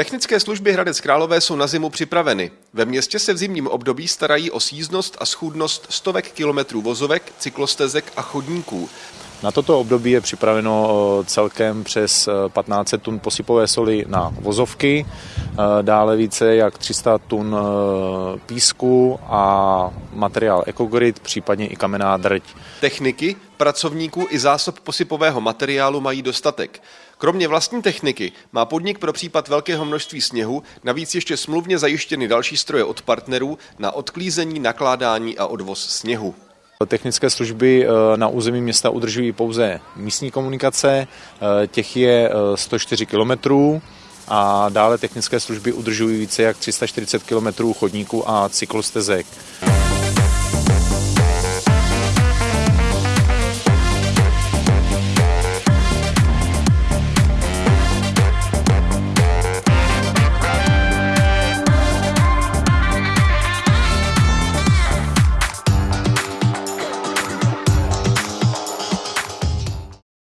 Technické služby Hradec Králové jsou na zimu připraveny. Ve městě se v zimním období starají o síznost a schůdnost stovek kilometrů vozovek, cyklostezek a chodníků. Na toto období je připraveno eh, celkem přes 15 eh, tun posypové soli na vozovky, eh, dále více jak 300 tun písku a materiál Ecogrid, případně i kamenná drť. Techniky, pracovníků i zásob posypového materiálu mají dostatek. Kromě vlastní techniky má podnik pro případ velkého množství sněhu navíc ještě smluvně zajištěny další stroje od partnerů na odklízení, nakládání a odvoz sněhu. Technické služby eh, na území města udržují pouze místní komunikace, eh, těch je 104 eh, kilometrů a dále technické služby udržují více jak 340 km chodníků a cyklostezek.